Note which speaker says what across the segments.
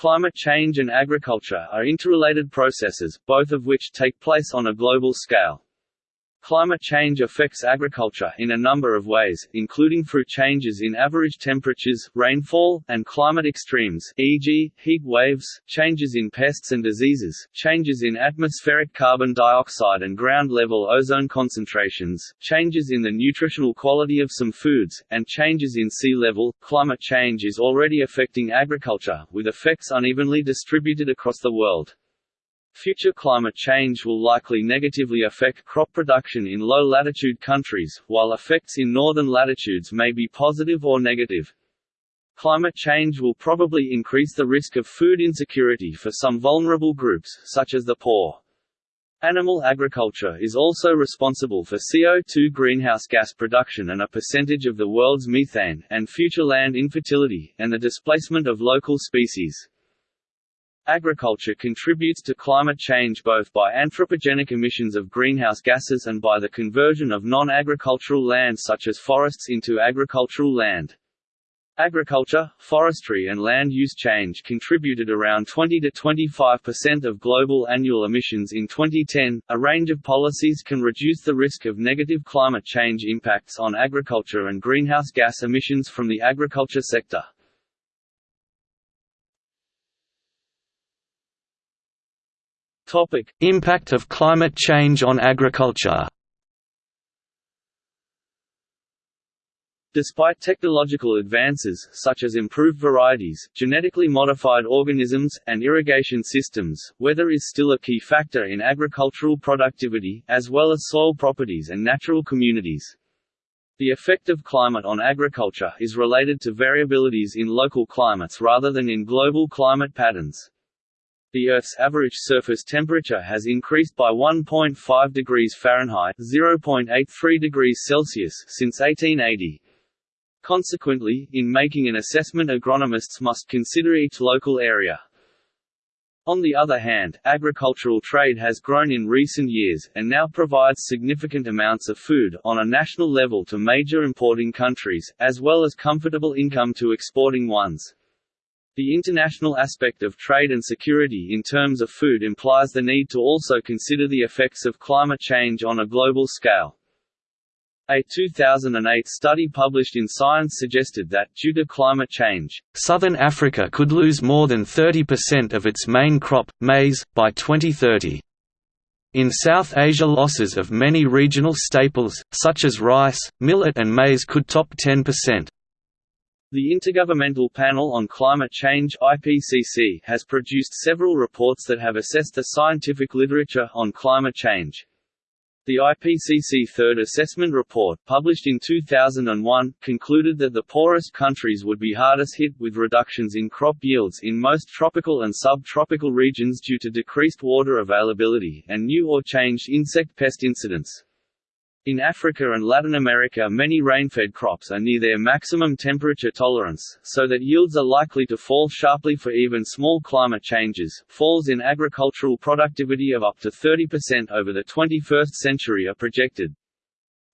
Speaker 1: Climate change and agriculture are interrelated processes, both of which take place on a global scale. Climate change affects agriculture in a number of ways, including through changes in average temperatures, rainfall, and climate extremes e.g., heat waves, changes in pests and diseases, changes in atmospheric carbon dioxide and ground-level ozone concentrations, changes in the nutritional quality of some foods, and changes in sea level. Climate change is already affecting agriculture, with effects unevenly distributed across the world. Future climate change will likely negatively affect crop production in low-latitude countries, while effects in northern latitudes may be positive or negative. Climate change will probably increase the risk of food insecurity for some vulnerable groups, such as the poor. Animal agriculture is also responsible for CO2 greenhouse gas production and a percentage of the world's methane, and future land infertility, and the displacement of local species. Agriculture contributes to climate change both by anthropogenic emissions of greenhouse gases and by the conversion of non-agricultural land such as forests into agricultural land. Agriculture, forestry and land use change contributed around 20 to 25% of global annual emissions in 2010. A range of policies can reduce the risk of negative climate change impacts on agriculture and greenhouse gas emissions from the agriculture sector.
Speaker 2: Topic: Impact of climate change on agriculture.
Speaker 1: Despite technological advances, such as improved varieties, genetically modified organisms, and irrigation systems, weather is still a key factor in agricultural productivity, as well as soil properties and natural communities. The effect of climate on agriculture is related to variabilities in local climates rather than in global climate patterns. The Earth's average surface temperature has increased by 1.5 degrees Fahrenheit (0.83 degrees Celsius) since 1880. Consequently, in making an assessment agronomists must consider each local area. On the other hand, agricultural trade has grown in recent years, and now provides significant amounts of food, on a national level to major importing countries, as well as comfortable income to exporting ones. The international aspect of trade and security in terms of food implies the need to also consider the effects of climate change on a global scale. A 2008 study published in Science suggested that, due to climate change,
Speaker 2: Southern Africa could lose more than 30% of its main crop, maize, by 2030. In South Asia losses of many regional staples, such as rice, millet and maize could top 10%.
Speaker 1: The Intergovernmental Panel on Climate Change IPCC has produced several reports that have assessed the scientific literature on climate change. The IPCC Third Assessment Report, published in 2001, concluded that the poorest countries would be hardest hit, with reductions in crop yields in most tropical and subtropical regions due to decreased water availability, and new or changed insect pest incidents. In Africa and Latin America many rainfed crops are near their maximum temperature tolerance, so that yields are likely to fall sharply for even small climate changes. Falls in agricultural productivity of up to 30% over the 21st century are projected.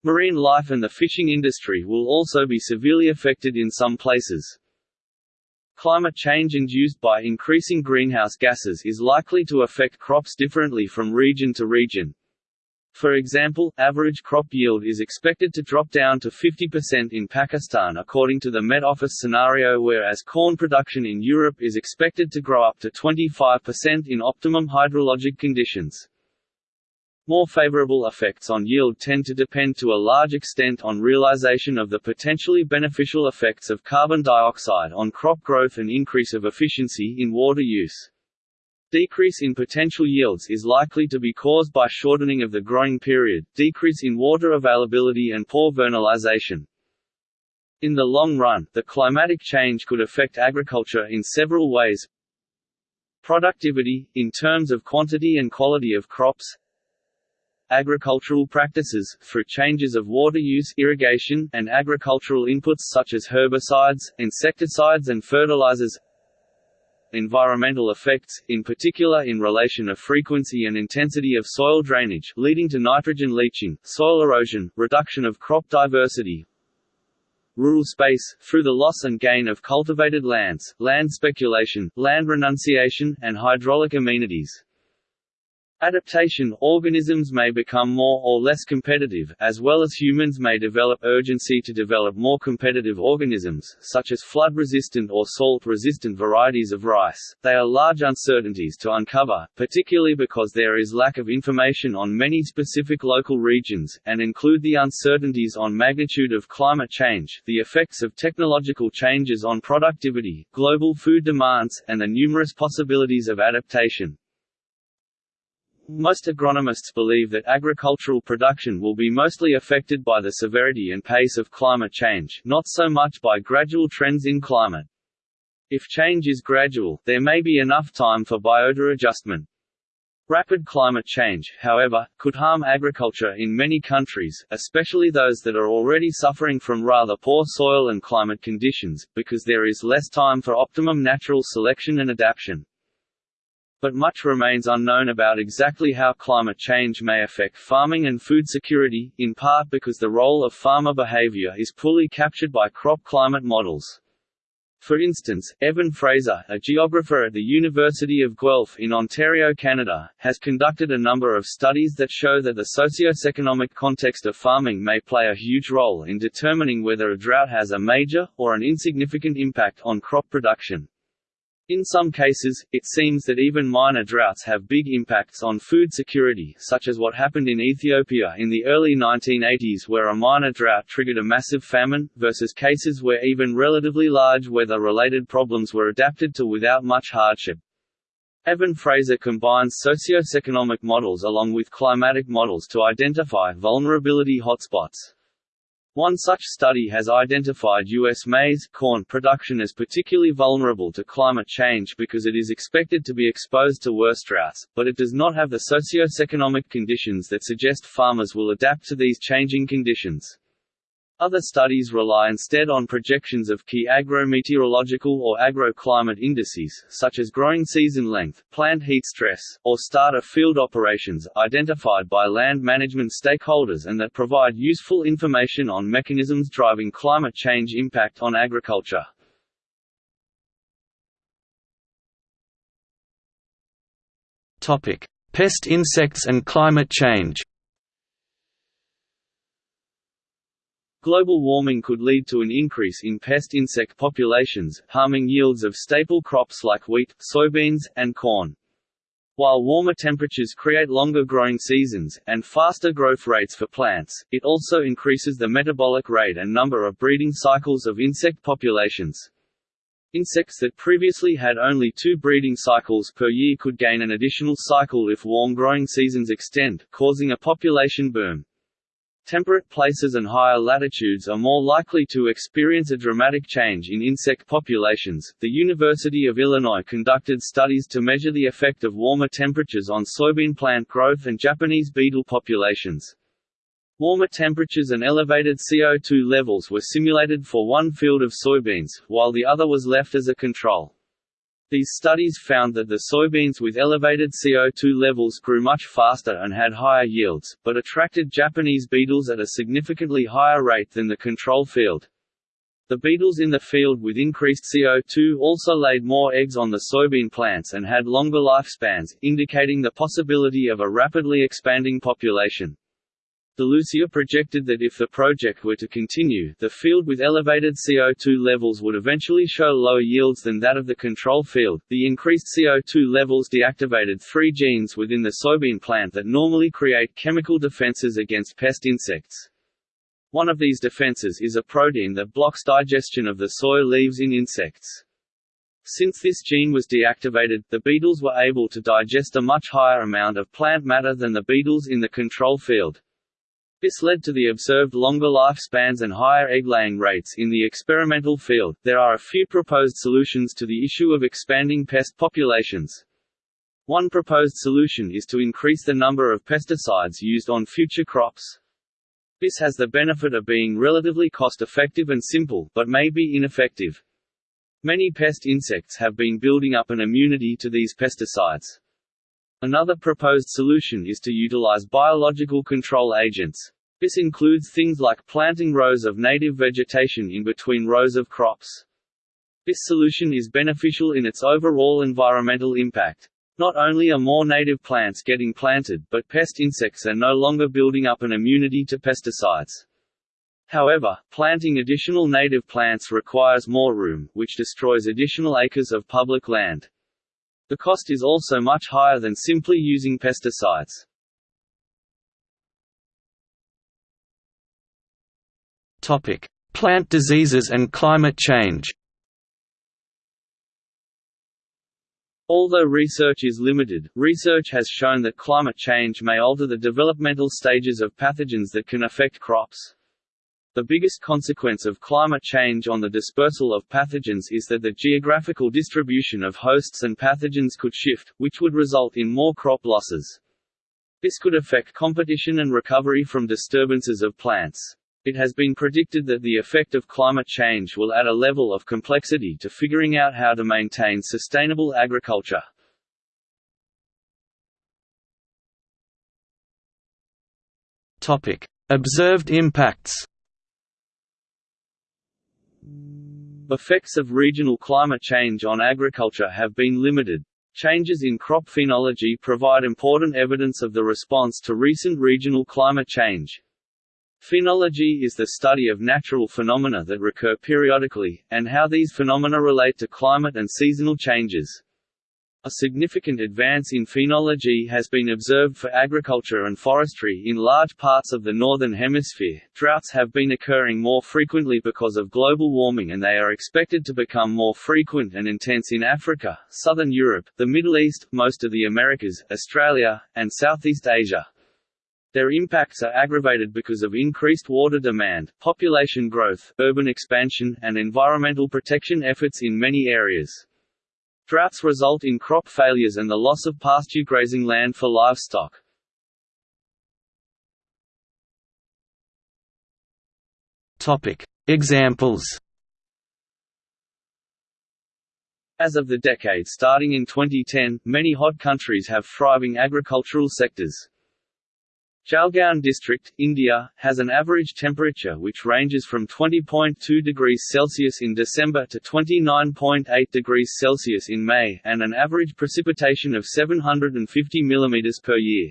Speaker 1: Marine life and the fishing industry will also be severely affected in some places. Climate change induced by increasing greenhouse gases is likely to affect crops differently from region to region, for example, average crop yield is expected to drop down to 50% in Pakistan according to the Met Office scenario whereas corn production in Europe is expected to grow up to 25% in optimum hydrologic conditions. More favorable effects on yield tend to depend to a large extent on realization of the potentially beneficial effects of carbon dioxide on crop growth and increase of efficiency in water use. Decrease in potential yields is likely to be caused by shortening of the growing period, decrease in water availability and poor vernalization. In the long run, the climatic change could affect agriculture in several ways. Productivity, in terms of quantity and quality of crops, agricultural practices, through changes of water use irrigation, and agricultural inputs such as herbicides, insecticides and fertilizers environmental effects, in particular in relation of frequency and intensity of soil drainage leading to nitrogen leaching, soil erosion, reduction of crop diversity, rural space, through the loss and gain of cultivated lands, land speculation, land renunciation, and hydraulic amenities. Adaptation – Organisms may become more or less competitive, as well as humans may develop urgency to develop more competitive organisms, such as flood-resistant or salt-resistant varieties of rice. They are large uncertainties to uncover, particularly because there is lack of information on many specific local regions, and include the uncertainties on magnitude of climate change, the effects of technological changes on productivity, global food demands, and the numerous possibilities of adaptation. Most agronomists believe that agricultural production will be mostly affected by the severity and pace of climate change, not so much by gradual trends in climate. If change is gradual, there may be enough time for biota adjustment. Rapid climate change, however, could harm agriculture in many countries, especially those that are already suffering from rather poor soil and climate conditions, because there is less time for optimum natural selection and adaptation but much remains unknown about exactly how climate change may affect farming and food security, in part because the role of farmer behavior is poorly captured by crop climate models. For instance, Evan Fraser, a geographer at the University of Guelph in Ontario, Canada, has conducted a number of studies that show that the socio-economic context of farming may play a huge role in determining whether a drought has a major, or an insignificant impact on crop production. In some cases, it seems that even minor droughts have big impacts on food security such as what happened in Ethiopia in the early 1980s where a minor drought triggered a massive famine, versus cases where even relatively large weather-related problems were adapted to without much hardship. Evan Fraser combines socio-economic models along with climatic models to identify vulnerability hotspots. One such study has identified U.S. maize corn production as particularly vulnerable to climate change because it is expected to be exposed to worse droughts, but it does not have the socio-economic conditions that suggest farmers will adapt to these changing conditions. Other studies rely instead on projections of key agrometeorological or agroclimate indices, such as growing season length, plant heat stress, or start of field operations, identified by land management stakeholders and that provide useful information on mechanisms driving climate change impact on agriculture.
Speaker 2: Pest insects and climate change
Speaker 1: Global warming could lead to an increase in pest insect populations, harming yields of staple crops like wheat, soybeans, and corn. While warmer temperatures create longer growing seasons, and faster growth rates for plants, it also increases the metabolic rate and number of breeding cycles of insect populations. Insects that previously had only two breeding cycles per year could gain an additional cycle if warm growing seasons extend, causing a population boom. Temperate places and higher latitudes are more likely to experience a dramatic change in insect populations. The University of Illinois conducted studies to measure the effect of warmer temperatures on soybean plant growth and Japanese beetle populations. Warmer temperatures and elevated CO2 levels were simulated for one field of soybeans, while the other was left as a control. These studies found that the soybeans with elevated CO2 levels grew much faster and had higher yields, but attracted Japanese beetles at a significantly higher rate than the control field. The beetles in the field with increased CO2 also laid more eggs on the soybean plants and had longer lifespans, indicating the possibility of a rapidly expanding population. DeLucia projected that if the project were to continue, the field with elevated CO2 levels would eventually show lower yields than that of the control field. The increased CO2 levels deactivated three genes within the soybean plant that normally create chemical defenses against pest insects. One of these defenses is a protein that blocks digestion of the soy leaves in insects. Since this gene was deactivated, the beetles were able to digest a much higher amount of plant matter than the beetles in the control field. This led to the observed longer lifespans and higher egg-laying rates in the experimental field. There are a few proposed solutions to the issue of expanding pest populations. One proposed solution is to increase the number of pesticides used on future crops. This has the benefit of being relatively cost-effective and simple, but may be ineffective. Many pest insects have been building up an immunity to these pesticides. Another proposed solution is to utilize biological control agents. This includes things like planting rows of native vegetation in between rows of crops. This solution is beneficial in its overall environmental impact. Not only are more native plants getting planted, but pest insects are no longer building up an immunity to pesticides. However, planting additional native plants requires more room, which destroys additional acres of public land. The cost is also much higher than simply using pesticides.
Speaker 2: Topic: Plant diseases and climate change.
Speaker 1: Although research is limited, research has shown that climate change may alter the developmental stages of pathogens that can affect crops. The biggest consequence of climate change on the dispersal of pathogens is that the geographical distribution of hosts and pathogens could shift, which would result in more crop losses. This could affect competition and recovery from disturbances of plants. It has been predicted that the effect of climate change will add a level of complexity to figuring out how to maintain sustainable agriculture.
Speaker 2: Observed impacts.
Speaker 1: Effects of regional climate change on agriculture have been limited. Changes in crop phenology provide important evidence of the response to recent regional climate change. Phenology is the study of natural phenomena that recur periodically, and how these phenomena relate to climate and seasonal changes. A significant advance in phenology has been observed for agriculture and forestry in large parts of the Northern Hemisphere. Droughts have been occurring more frequently because of global warming and they are expected to become more frequent and intense in Africa, Southern Europe, the Middle East, most of the Americas, Australia, and Southeast Asia. Their impacts are aggravated because of increased water demand, population growth, urban expansion, and environmental protection efforts in many areas. Droughts result in crop failures and the loss of pasture grazing land for livestock.
Speaker 2: Topic. Examples
Speaker 1: As of the decade starting in 2010, many hot countries have thriving agricultural sectors. Jalgaon district, India, has an average temperature which ranges from 20.2 degrees Celsius in December to 29.8 degrees Celsius in May, and an average precipitation of 750 mm per year.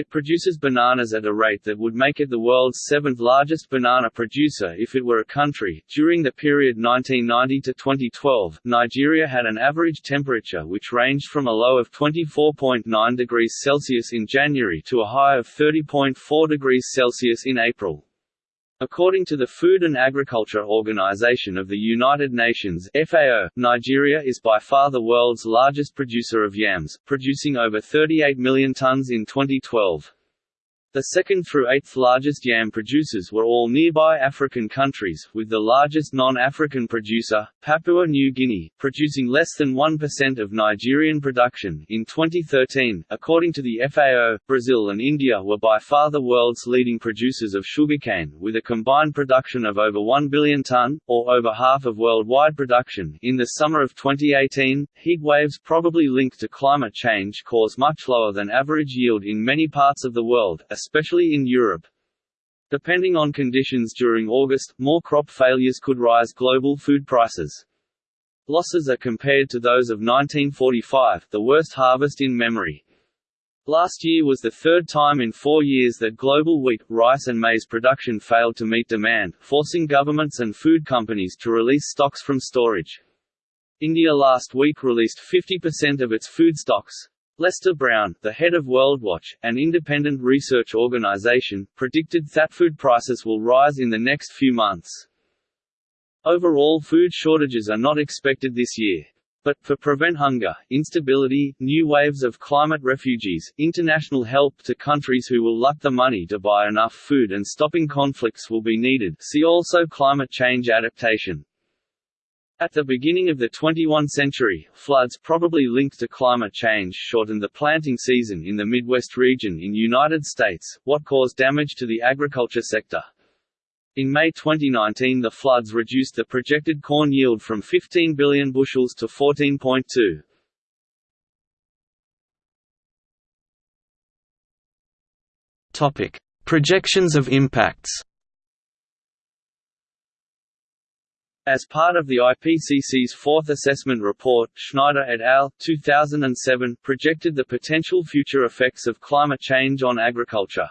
Speaker 1: It produces bananas at a rate that would make it the world's seventh largest banana producer if it were a country. During the period 1990 to 2012, Nigeria had an average temperature which ranged from a low of 24.9 degrees Celsius in January to a high of 30.4 degrees Celsius in April. According to the Food and Agriculture Organization of the United Nations FAO, Nigeria is by far the world's largest producer of yams, producing over 38 million tons in 2012. The second through eighth largest yam producers were all nearby African countries, with the largest non-African producer, Papua New Guinea, producing less than 1% of Nigerian production. In 2013, according to the FAO, Brazil and India were by far the world's leading producers of sugarcane, with a combined production of over 1 billion ton, or over half of worldwide production. In the summer of 2018, heat waves probably linked to climate change caused much lower than average yield in many parts of the world, especially in Europe. Depending on conditions during August, more crop failures could rise global food prices. Losses are compared to those of 1945, the worst harvest in memory. Last year was the third time in four years that global wheat, rice and maize production failed to meet demand, forcing governments and food companies to release stocks from storage. India last week released 50% of its food stocks, Lester Brown, the head of WorldWatch, an independent research organization, predicted that food prices will rise in the next few months. Overall food shortages are not expected this year. But, for prevent hunger, instability, new waves of climate refugees, international help to countries who will lack the money to buy enough food and stopping conflicts will be needed see also climate change adaptation. At the beginning of the 21st century, floods probably linked to climate change shortened the planting season in the Midwest region in United States, what caused damage to the agriculture sector. In May 2019 the floods reduced the projected corn yield from 15 billion bushels to 14.2.
Speaker 2: Topic: Projections of impacts
Speaker 1: As part of the IPCC's fourth assessment report, Schneider et al. 2007 projected the potential future effects of climate change on agriculture.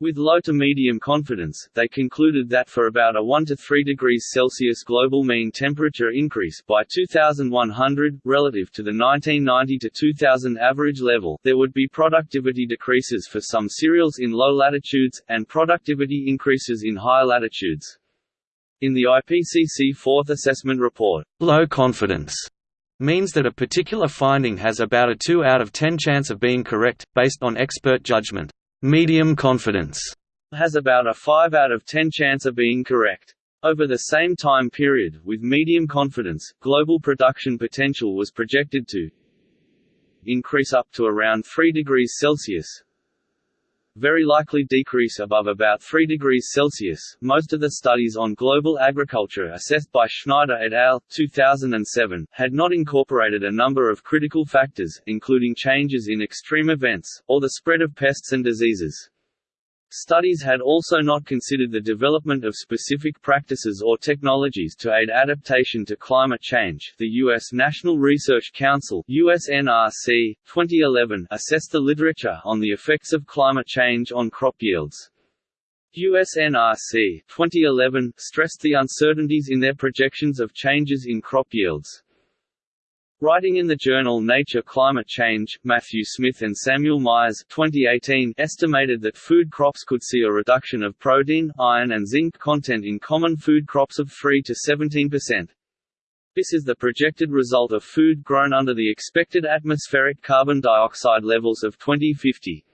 Speaker 1: With low to medium confidence, they concluded that for about a 1 to 3 degrees Celsius global mean temperature increase by 2100, relative to the 1990 to 2000 average level, there would be productivity decreases for some cereals in low latitudes, and productivity increases in high latitudes. In the IPCC Fourth Assessment Report,
Speaker 2: low confidence means that a particular finding has about a 2 out of 10 chance of being correct, based on expert judgment. Medium confidence
Speaker 1: has about a 5 out of 10 chance of being correct. Over the same time period, with medium confidence, global production potential was projected to increase up to around 3 degrees Celsius, very likely decrease above about 3 degrees Celsius. Most of the studies on global agriculture assessed by Schneider et al. 2007 had not incorporated a number of critical factors, including changes in extreme events, or the spread of pests and diseases. Studies had also not considered the development of specific practices or technologies to aid adaptation to climate change. The U.S. National Research Council (USNRC) 2011 assessed the literature on the effects of climate change on crop yields. USNRC 2011 stressed the uncertainties in their projections of changes in crop yields. Writing in the journal Nature Climate Change, Matthew Smith and Samuel Myers 2018 estimated that food crops could see a reduction of protein, iron and zinc content in common food crops of 3 to 17%. This is the projected result of food grown under the expected atmospheric carbon dioxide levels of 2050.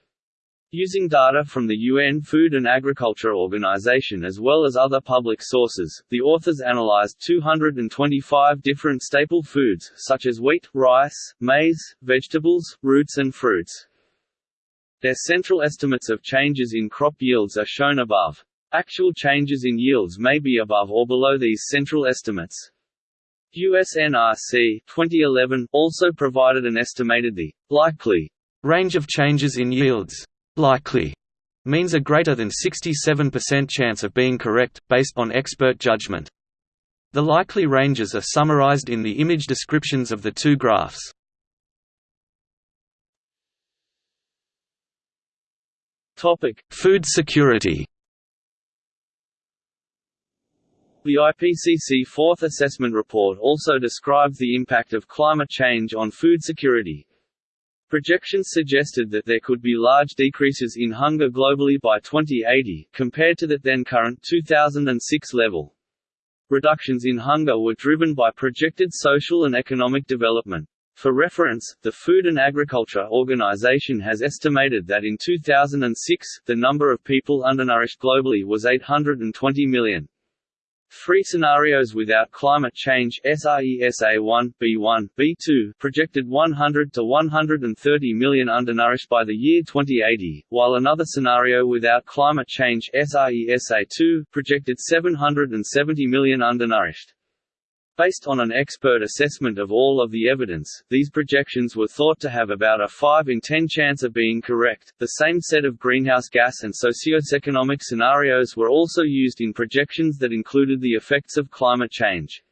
Speaker 1: Using data from the UN Food and Agriculture Organization as well as other public sources, the authors analyzed 225 different staple foods, such as wheat, rice, maize, vegetables, roots and fruits. Their central estimates of changes in crop yields are shown above. Actual changes in yields may be above or below these central estimates. USNRC 2011 also provided an estimated the likely
Speaker 2: range of changes in yields likely means a greater than 67% chance of being correct, based on expert judgment. The likely ranges are summarized in the image descriptions of the two graphs.
Speaker 1: Topic:
Speaker 2: Food security.
Speaker 1: The IPCC Fourth Assessment Report also describes the impact of climate change on food security, Projections suggested that there could be large decreases in hunger globally by 2080, compared to the then current 2006 level. Reductions in hunger were driven by projected social and economic development. For reference, the Food and Agriculture Organization has estimated that in 2006, the number of people undernourished globally was 820 million. Three scenarios without climate change SRESA1, B1, B2 projected 100 to 130 million undernourished by the year 2080, while another scenario without climate change SRESA2 projected 770 million undernourished. Based on an expert assessment of all of the evidence, these projections were thought to have about a 5 in 10 chance of being correct. The same set of greenhouse gas and socioeconomic scenarios were also used in projections that included the effects of climate change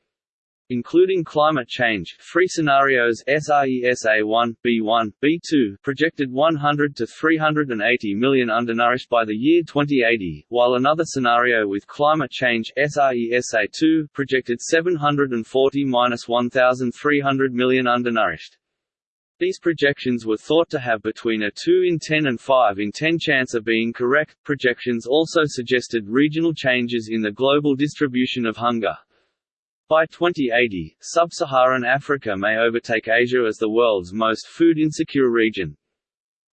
Speaker 1: including climate change, three scenarios SRESA1, B1, B2 projected 100 to 380 million undernourished by the year 2080, while another scenario with climate change SRESA2 projected 740–1300 million undernourished. These projections were thought to have between a 2 in 10 and 5 in 10 chance of being correct. Projections also suggested regional changes in the global distribution of hunger. By 2080, sub-Saharan Africa may overtake Asia as the world's most food-insecure region.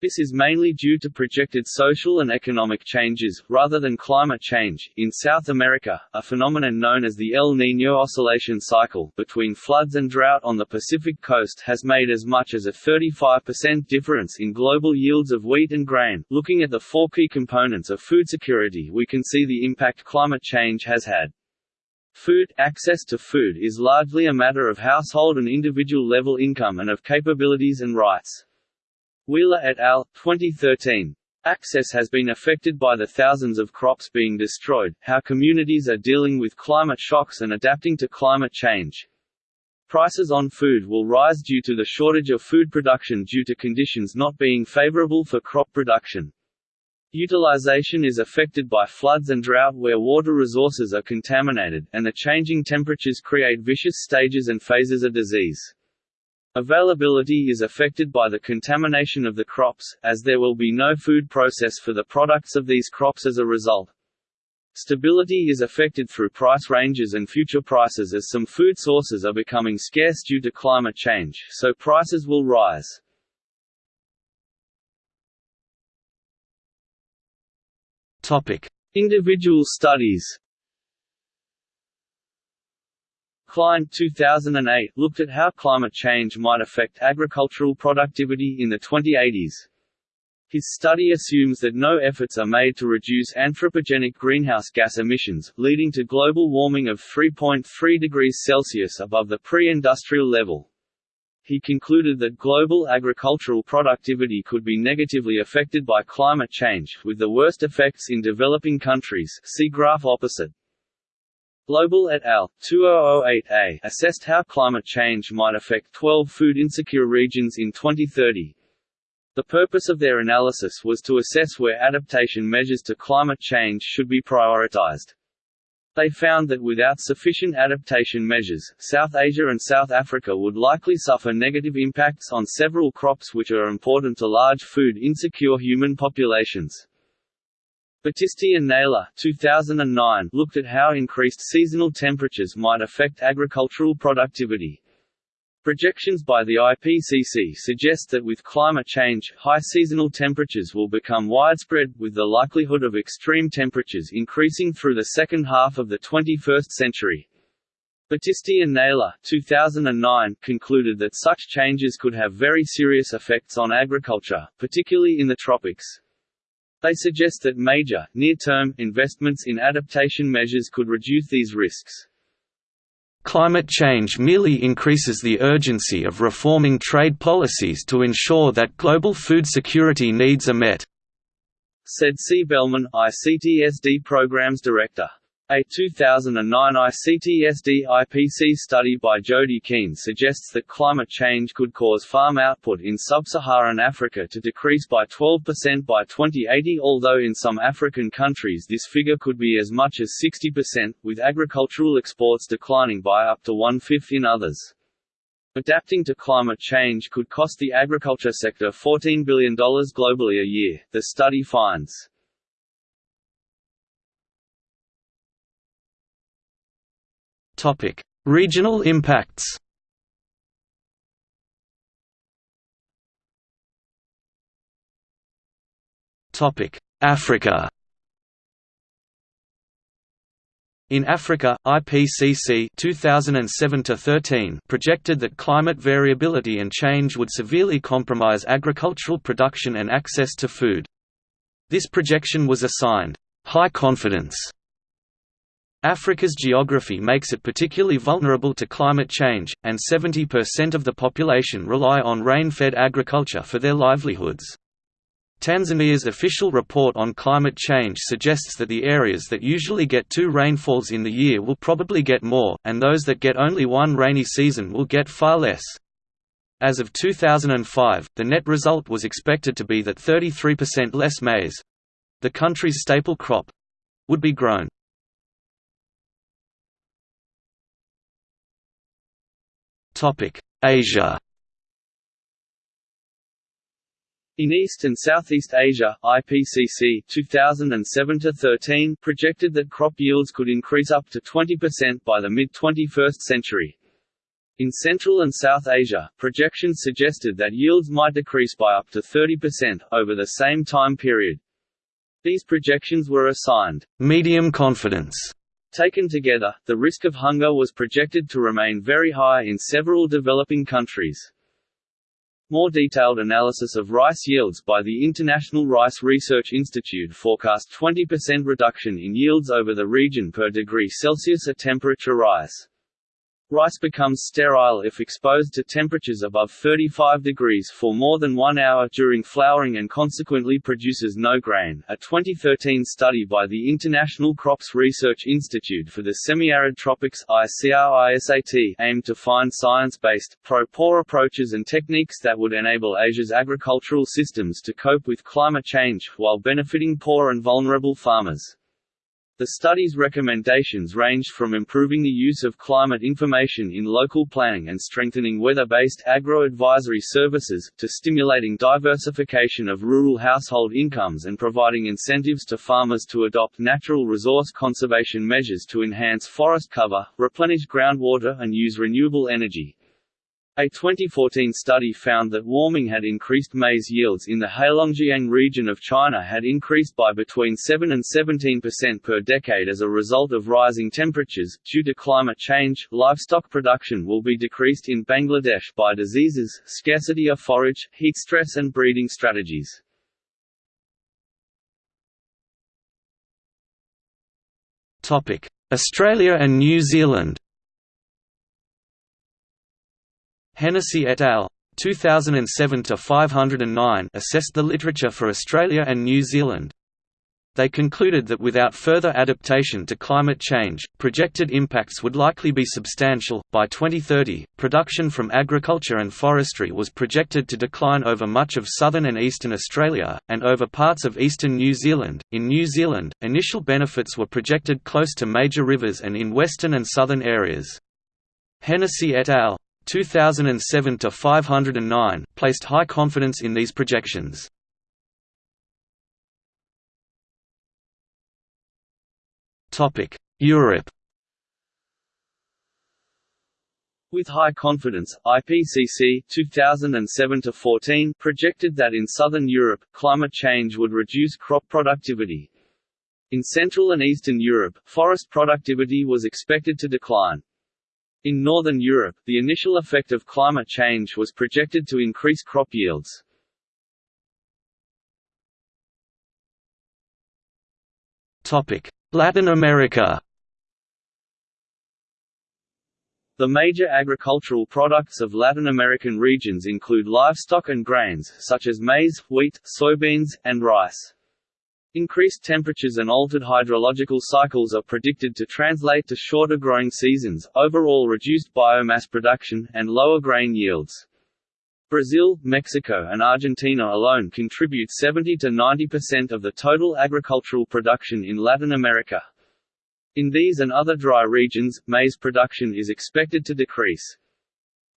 Speaker 1: This is mainly due to projected social and economic changes, rather than climate change. In South America, a phenomenon known as the El Niño oscillation cycle between floods and drought on the Pacific coast has made as much as a 35% difference in global yields of wheat and grain. Looking at the four key components of food security, we can see the impact climate change has had. Food access to food is largely a matter of household and individual level income and of capabilities and rights. Wheeler et al. 2013. Access has been affected by the thousands of crops being destroyed, how communities are dealing with climate shocks and adapting to climate change. Prices on food will rise due to the shortage of food production due to conditions not being favorable for crop production. Utilization is affected by floods and drought where water resources are contaminated, and the changing temperatures create vicious stages and phases of disease. Availability is affected by the contamination of the crops, as there will be no food process for the products of these crops as a result. Stability is affected through price ranges and future prices as some food sources are becoming scarce due to climate change, so prices will rise.
Speaker 2: Topic:
Speaker 1: Individual studies. Cline 2008 looked at how climate change might affect agricultural productivity in the 2080s. His study assumes that no efforts are made to reduce anthropogenic greenhouse gas emissions, leading to global warming of 3.3 degrees Celsius above the pre-industrial level. He concluded that global agricultural productivity could be negatively affected by climate change, with the worst effects in developing countries see graph opposite. Lobell et al. 2008a assessed how climate change might affect 12 food-insecure regions in 2030. The purpose of their analysis was to assess where adaptation measures to climate change should be prioritized. They found that without sufficient adaptation measures, South Asia and South Africa would likely suffer negative impacts on several crops which are important to large food-insecure human populations. Battisti and Naylor 2009 looked at how increased seasonal temperatures might affect agricultural productivity. Projections by the IPCC suggest that with climate change, high seasonal temperatures will become widespread, with the likelihood of extreme temperatures increasing through the second half of the 21st century. Battisti and Naylor 2009 concluded that such changes could have very serious effects on agriculture, particularly in the tropics. They suggest that major, near-term, investments in adaptation measures could reduce these risks.
Speaker 2: Climate change merely increases the urgency of reforming trade policies to ensure that global food security needs are met,
Speaker 1: said C. Bellmann, ICTSD Programs Director. A 2009 ICTSD IPC study by Jodie Keane suggests that climate change could cause farm output in sub-Saharan Africa to decrease by 12% by 2080 although in some African countries this figure could be as much as 60%, with agricultural exports declining by up to one-fifth in others. Adapting to climate change could cost the agriculture sector $14 billion globally a year, the study finds.
Speaker 2: Topic: Regional impacts. Topic: Africa. In Africa, IPCC 2007-13 projected that climate variability and change would severely compromise agricultural production and access to food. This projection was assigned high confidence Africa's geography makes it particularly vulnerable to climate change, and 70% of the population rely on rain-fed agriculture for their livelihoods. Tanzania's official report on climate change suggests that the areas that usually get two rainfalls in the year will probably get more, and those that get only one rainy season will get far less. As of 2005, the net result was expected to be that 33% less maize—the country's staple crop—would be grown. Asia
Speaker 1: In East and Southeast Asia, IPCC 2007-13 projected that crop yields could increase up to 20% by the mid-21st century. In Central and South Asia, projections suggested that yields might decrease by up to 30% over the same time period. These projections were assigned medium confidence Taken together, the risk of hunger was projected to remain very high in several developing countries. More detailed analysis of rice yields by the International Rice Research Institute forecast 20% reduction in yields over the region per degree Celsius a temperature rise. Rice becomes sterile if exposed to temperatures above 35 degrees for more than one hour during flowering and consequently produces no grain. A 2013 study by the International Crops Research Institute for the Semi-Arid Tropics ICRISAT aimed to find science-based, pro-poor approaches and techniques that would enable Asia's agricultural systems to cope with climate change, while benefiting poor and vulnerable farmers. The study's recommendations ranged from improving the use of climate information in local planning and strengthening weather-based agro-advisory services, to stimulating diversification of rural household incomes and providing incentives to farmers to adopt natural resource conservation measures to enhance forest cover, replenish groundwater and use renewable energy. A 2014 study found that warming had increased maize yields in the Heilongjiang region of China had increased by between 7 and 17% per decade as a result of rising temperatures. Due to climate change, livestock production will be decreased in Bangladesh by diseases, scarcity of forage, heat stress, and breeding strategies.
Speaker 2: Australia and New Zealand Hennessy et al. 2007–509 assessed the literature for Australia and New Zealand. They concluded that without further adaptation to climate change, projected impacts would likely be substantial. By 2030, production from agriculture and forestry was projected to decline over much of southern and eastern Australia, and over parts of eastern New Zealand. In New Zealand, initial benefits were projected close to major rivers and in western and southern areas. Hennessy et al. 2007 to 509 placed high confidence in these projections. Topic: Europe.
Speaker 1: With high confidence, IPCC 2007-14 projected that in southern Europe, climate change would reduce crop productivity. In Central and Eastern Europe, forest productivity was expected to decline. In Northern Europe, the initial effect of climate change was projected to increase crop yields.
Speaker 2: Latin America
Speaker 1: The major agricultural products of Latin American regions include livestock and grains, such as maize, wheat, soybeans, and rice. Increased temperatures and altered hydrological cycles are predicted to translate to shorter growing seasons, overall reduced biomass production, and lower grain yields. Brazil, Mexico and Argentina alone contribute 70 to 90% of the total agricultural production in Latin America. In these and other dry regions, maize production is expected to decrease.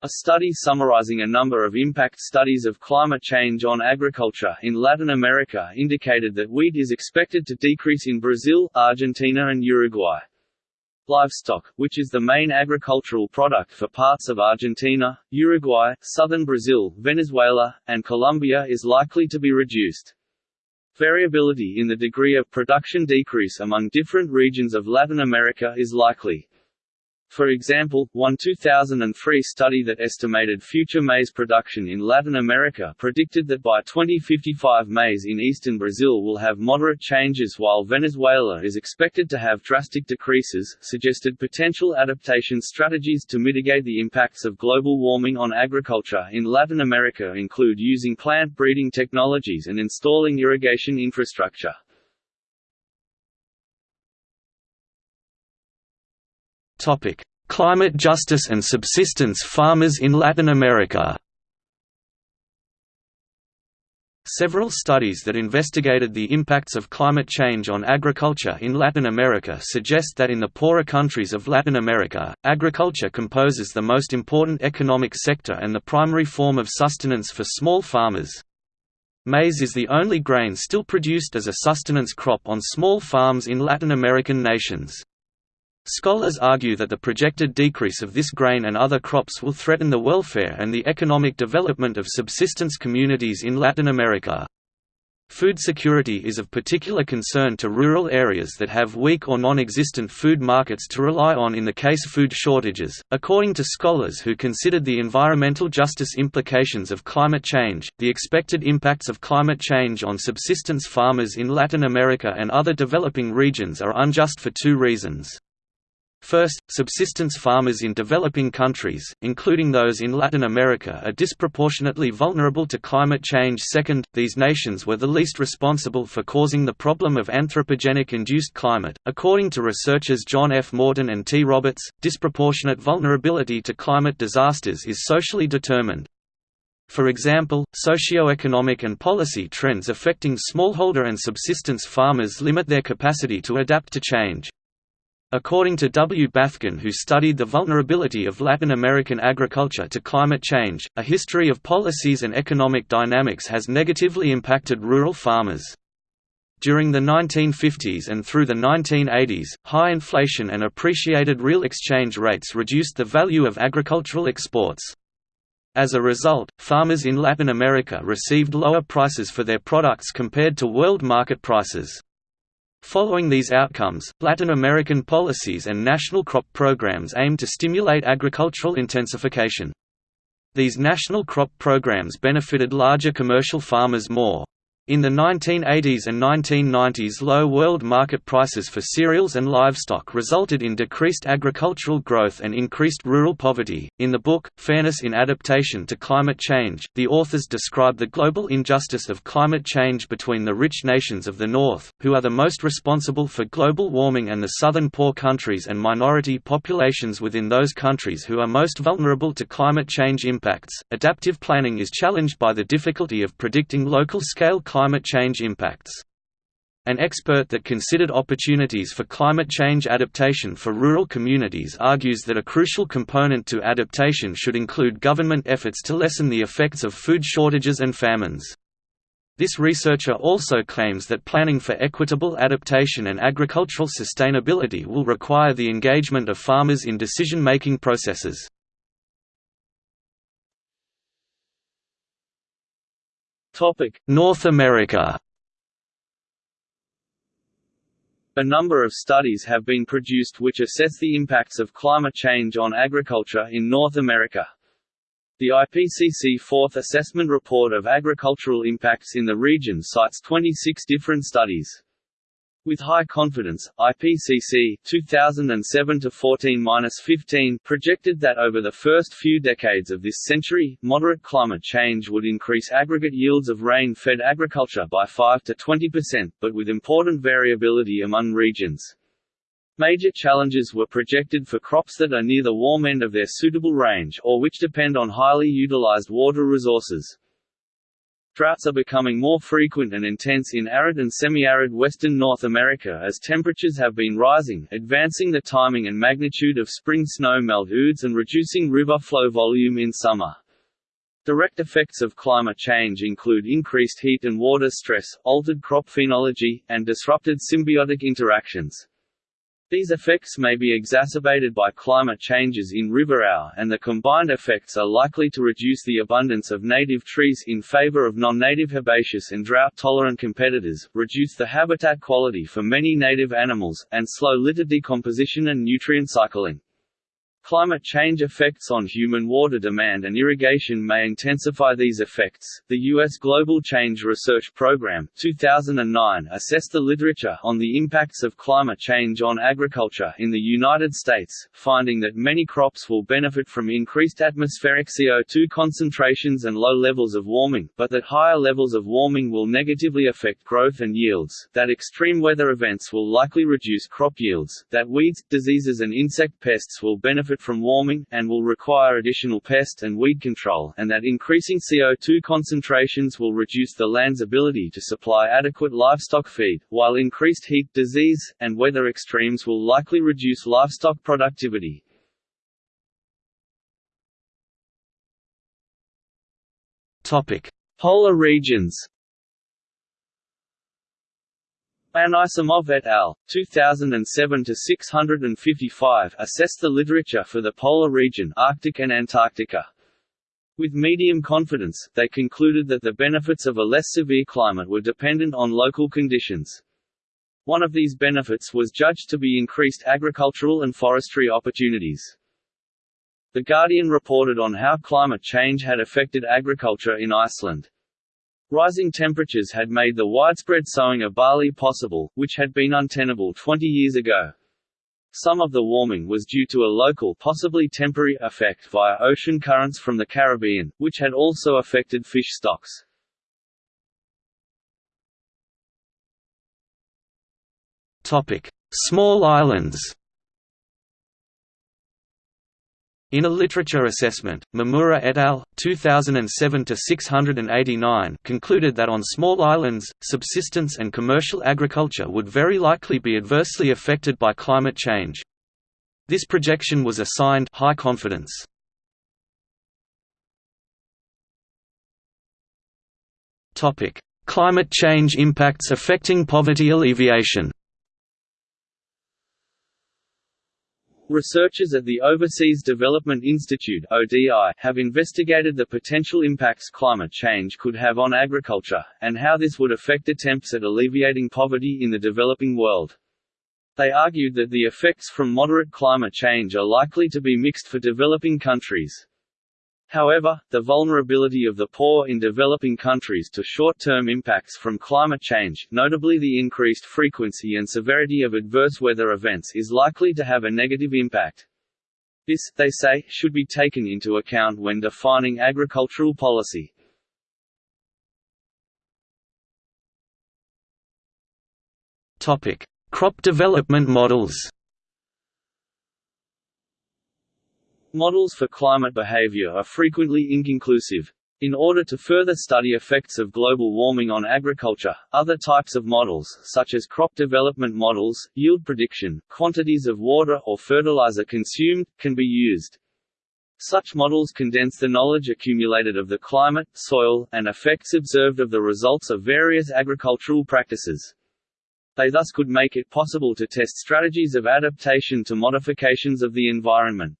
Speaker 1: A study summarizing a number of impact studies of climate change on agriculture in Latin America indicated that wheat is expected to decrease in Brazil, Argentina and Uruguay. Livestock, which is the main agricultural product for parts of Argentina, Uruguay, southern Brazil, Venezuela, and Colombia is likely to be reduced. Variability in the degree of production decrease among different regions of Latin America is likely. For example, one 2003 study that estimated future maize production in Latin America predicted that by 2055 maize in eastern Brazil will have moderate changes while Venezuela is expected to have drastic decreases, suggested potential adaptation strategies to mitigate the impacts of global warming on agriculture in Latin America include using plant breeding technologies and installing irrigation infrastructure.
Speaker 2: Climate justice and subsistence farmers in Latin America. Several studies that investigated the impacts of climate change on agriculture in Latin America suggest that in the poorer countries of Latin America, agriculture composes the most important economic sector and the primary form of sustenance for small farmers. Maize is the only grain still produced as a sustenance crop on small farms in Latin American nations. Scholars argue that the projected decrease of this grain and other crops will threaten the welfare and the economic development of subsistence communities in Latin America. Food security is of particular concern to rural areas that have weak or non-existent food markets to rely on in the case of food shortages. According to scholars who considered the environmental justice implications of climate change, the expected impacts of climate change on subsistence farmers in Latin America and other developing regions are unjust for two reasons. First, subsistence farmers in developing countries, including those in Latin America are disproportionately vulnerable to climate change second, these nations were the least responsible for causing the problem of anthropogenic-induced climate. According to researchers John F. Morton and T. Roberts, disproportionate vulnerability to climate disasters is socially determined. For example, socio-economic and policy trends affecting smallholder and subsistence farmers limit their capacity to adapt to change. According to W. Baethgen who studied the vulnerability of Latin American agriculture to climate change, a history of policies and economic dynamics has negatively impacted rural farmers. During the 1950s and through the 1980s, high inflation and appreciated real exchange rates reduced the value of agricultural exports. As a result, farmers in Latin America received lower prices for their products compared to world market prices. Following these outcomes, Latin American policies and national crop programs aim to stimulate agricultural intensification. These national crop programs benefited larger commercial farmers more. In the 1980s and 1990s low world market prices for cereals and livestock resulted in decreased agricultural growth and increased rural poverty. In the book, Fairness in Adaptation to Climate Change, the authors describe the global injustice of climate change between the rich nations of the North, who are the most responsible for global warming and the southern poor countries and minority populations within those countries who are most vulnerable to climate change impacts. Adaptive planning is challenged by the difficulty of predicting local scale climate climate change impacts. An expert that considered opportunities for climate change adaptation for rural communities argues that a crucial component to adaptation should include government efforts to lessen the effects of food shortages and famines. This researcher also claims that planning for equitable adaptation and agricultural sustainability will require the engagement of farmers in decision-making processes. North America
Speaker 1: A number of studies have been produced which assess the impacts of climate change on agriculture in North America. The IPCC Fourth Assessment Report of Agricultural Impacts in the region cites 26 different studies. With high confidence, IPCC 2007-14-15 projected that over the first few decades of this century, moderate climate change would increase aggregate yields of rain-fed agriculture by 5 to 20%, but with important variability among regions. Major challenges were projected for crops that are near the warm end of their suitable range or which depend on highly utilized water resources. Droughts are becoming more frequent and intense in arid and semi-arid western North America as temperatures have been rising, advancing the timing and magnitude of spring snow melt oods and reducing river flow volume in summer. Direct effects of climate change include increased heat and water stress, altered crop phenology, and disrupted symbiotic interactions. These effects may be exacerbated by climate changes in riverau and the combined effects are likely to reduce the abundance of native trees in favor of non-native herbaceous and drought-tolerant competitors, reduce the habitat quality for many native animals, and slow litter decomposition and nutrient cycling. Climate change effects on human water demand and irrigation may intensify these effects. The U.S. Global Change Research Program 2009 assessed the literature on the impacts of climate change on agriculture in the United States, finding that many crops will benefit from increased atmospheric CO2 concentrations and low levels of warming, but that higher levels of warming will negatively affect growth and yields, that extreme weather events will likely reduce crop yields, that weeds, diseases and insect pests will benefit benefit from warming, and will require additional pest and weed control, and that increasing CO2 concentrations will reduce the land's ability to supply adequate livestock feed, while increased heat, disease, and weather extremes will likely reduce livestock productivity. Polar regions Anisimov et al. 2007-655 assessed the literature for the polar region Arctic and Antarctica. With medium confidence, they concluded that the benefits of a less severe climate were dependent on local conditions. One of these benefits was judged to be increased agricultural and forestry opportunities. The Guardian reported on how climate change had affected agriculture in Iceland. Rising temperatures had made the widespread sowing of barley possible, which had been untenable 20 years ago. Some of the warming was due to a local possibly temporary effect via ocean currents from the Caribbean, which had also affected fish stocks.
Speaker 2: Small islands In a literature assessment, Mimura et al. 2007-689 concluded that on small islands, subsistence and commercial agriculture would very likely be adversely affected by climate change. This projection was assigned high confidence. Climate change impacts affecting poverty alleviation
Speaker 1: Researchers at the Overseas Development Institute have investigated the potential impacts climate change could have on agriculture, and how this would affect attempts at alleviating poverty in the developing world. They argued that the effects from moderate climate change are likely to be mixed for developing countries. However, the vulnerability of the poor in developing countries to short-term impacts from climate change notably the increased frequency and severity of adverse weather events is likely to have a negative impact. This, they say, should be taken into account when defining agricultural policy.
Speaker 2: Crop development models
Speaker 1: Models for climate behavior are frequently inconclusive. In order to further study effects of global warming on agriculture, other types of models, such as crop development models, yield prediction, quantities of water or fertilizer consumed, can be used. Such models condense the knowledge accumulated of the climate, soil, and effects observed of the results of various agricultural practices. They thus could make it possible to test strategies of adaptation to modifications of the environment.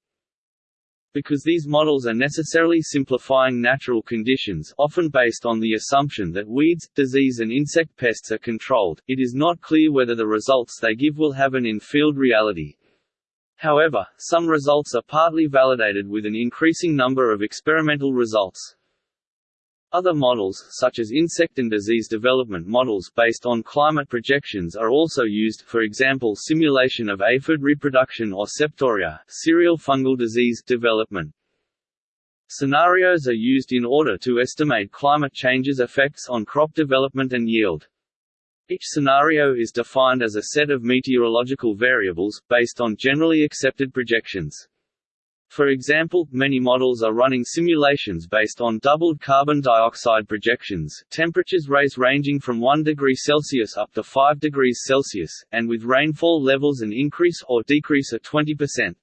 Speaker 1: Because these models are necessarily simplifying natural conditions often based on the assumption that weeds, disease and insect pests are controlled, it is not clear whether the results they give will have an in-field reality. However, some results are partly validated with an increasing number of experimental results. Other models, such as insect and disease development models based on climate projections are also used, for example simulation of aphid reproduction or septoria cereal fungal disease development. Scenarios are used in order to estimate climate change's effects on crop development and yield. Each scenario is defined as a set of meteorological variables, based on generally accepted projections. For example, many models are running simulations based on doubled carbon dioxide projections temperatures raise ranging from 1 degree Celsius up to 5 degrees Celsius, and with rainfall levels an increase or decrease of 20%.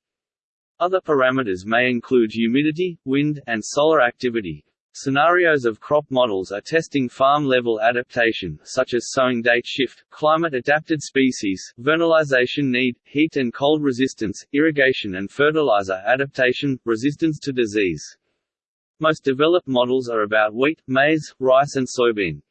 Speaker 1: Other parameters may include humidity, wind, and solar activity, Scenarios of crop models are testing farm-level adaptation such as sowing date shift, climate-adapted species, vernalization need, heat and cold resistance, irrigation and fertilizer adaptation, resistance to disease. Most developed models are about wheat, maize, rice and soybean.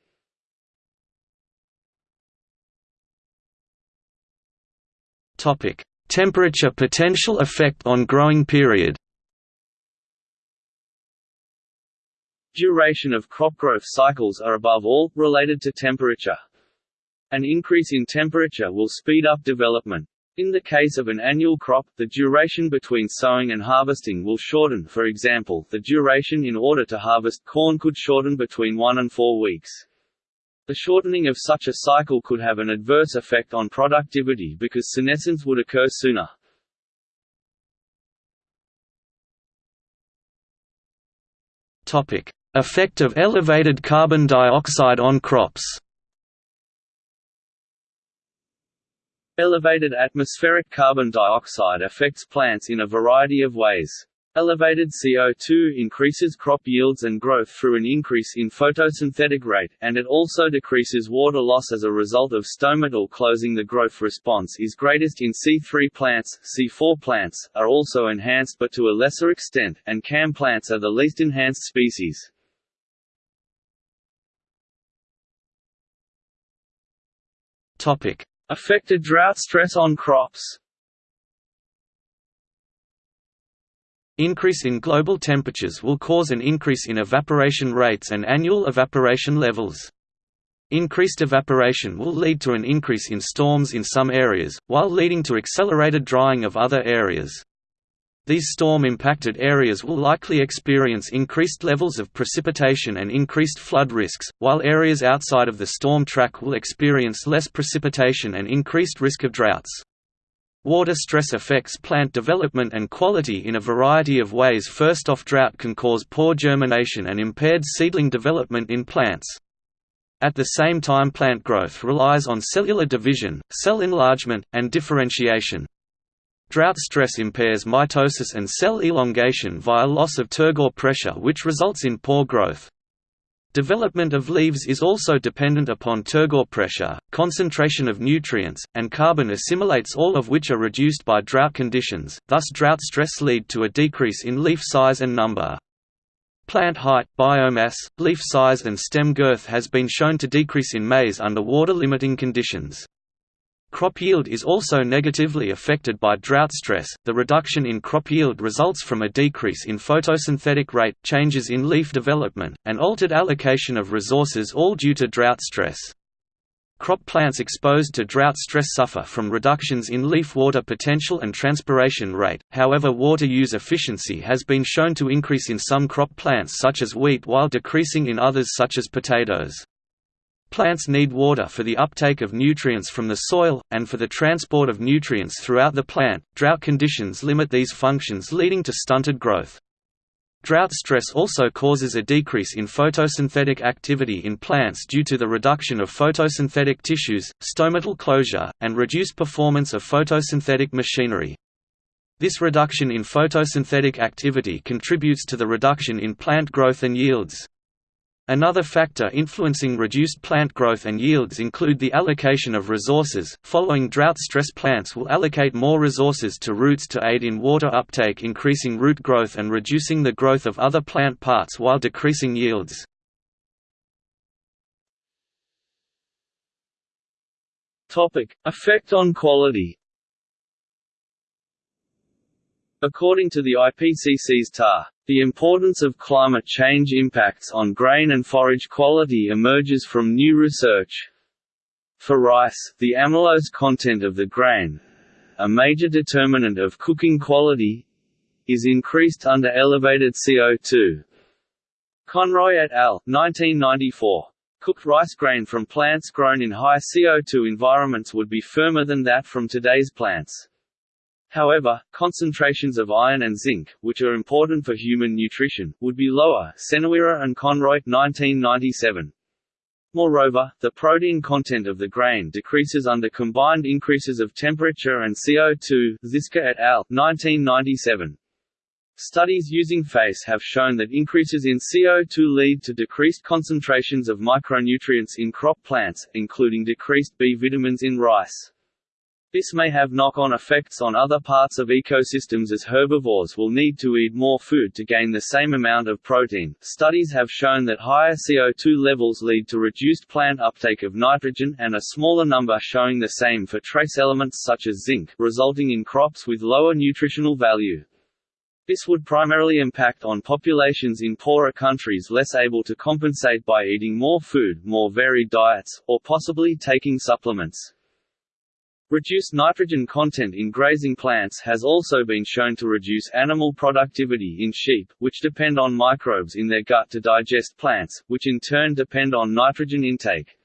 Speaker 2: Temperature potential effect on growing period.
Speaker 1: Duration of crop growth cycles are above all, related to temperature. An increase in temperature will speed up development. In the case of an annual crop, the duration between sowing and harvesting will shorten for example, the duration in order to harvest corn could shorten between one and four weeks. The shortening of such a cycle could have an adverse effect on productivity because senescence would occur sooner.
Speaker 2: Topic: Effect of elevated carbon dioxide on crops
Speaker 1: Elevated atmospheric carbon dioxide affects plants in a variety of ways. Elevated CO2 increases crop yields and growth through an increase in photosynthetic rate, and it also decreases water loss as a result of stomatal closing. The growth response is greatest in C3 plants, C4 plants, are also enhanced but to a lesser extent, and CAM plants are the least enhanced species.
Speaker 2: Topic:
Speaker 1: Affected drought stress on crops.
Speaker 2: Increase in global temperatures will cause an increase in evaporation rates and annual evaporation levels. Increased evaporation will lead to an increase in storms in some areas, while leading to accelerated drying of other areas. These storm-impacted areas will likely experience increased levels of precipitation and increased flood risks, while areas outside of the storm track will experience less precipitation and increased risk of droughts. Water stress affects plant development and quality in a variety of ways first off drought can cause poor germination and impaired seedling development in plants. At the same time plant growth relies on cellular division, cell enlargement, and differentiation. Drought stress impairs mitosis and cell elongation via loss of turgor pressure which results in poor growth. Development of leaves is also dependent upon turgor pressure, concentration of nutrients, and carbon assimilates all of which are reduced by drought conditions, thus drought stress lead to a decrease in leaf size and number. Plant height, biomass, leaf size and stem girth has been shown to decrease in maize under water-limiting conditions. Crop yield is also negatively affected by drought stress. The reduction in crop yield results from a decrease in photosynthetic rate, changes in leaf development, and altered allocation of resources all due to drought stress. Crop plants exposed to drought stress suffer from reductions in leaf water potential and transpiration rate, however water use efficiency has been shown to increase in some crop plants such as wheat while decreasing in others such as potatoes. Plants need water for the uptake of nutrients from the soil, and for the transport of nutrients throughout the plant. Drought conditions limit these functions leading to stunted growth. Drought stress also causes a decrease in photosynthetic activity in plants due to the reduction of photosynthetic tissues, stomatal closure, and reduced performance of photosynthetic machinery. This reduction in photosynthetic activity contributes to the reduction in plant growth and yields. Another factor influencing reduced plant growth and yields include the allocation of resources. Following drought stress plants will allocate more resources to roots to aid in water uptake, increasing root growth and reducing the growth of other plant parts while decreasing yields.
Speaker 1: Topic: Effect on quality. According to the IPCC's TAR, the importance of climate change impacts on grain and forage quality emerges from new research. For rice, the amylose content of the grain a major determinant of cooking quality is increased under elevated CO2. Conroy et al. 1994. Cooked rice grain from plants grown in high CO2 environments would be firmer than that from today's plants. However, concentrations of iron and zinc, which are important for human nutrition, would be lower Seneweera and Conroy 1997. Moreover, the protein content of the grain decreases under combined increases of temperature and CO2 Ziska et al. 1997. Studies using FACE have shown that increases in CO2 lead to decreased concentrations of micronutrients in crop plants, including decreased B vitamins in rice. This may have knock-on effects on other parts of ecosystems as herbivores will need to eat more food to gain the same amount of protein. Studies have shown that higher CO2 levels lead to reduced plant uptake of nitrogen and a smaller number showing the same for trace elements such as zinc, resulting in crops with lower nutritional value. This would primarily impact on populations in poorer countries less able to compensate by eating more food, more varied diets, or possibly taking supplements. Reduced nitrogen content in grazing plants has also been shown to reduce animal productivity in sheep, which depend on microbes in their gut to digest plants, which in turn depend on nitrogen intake.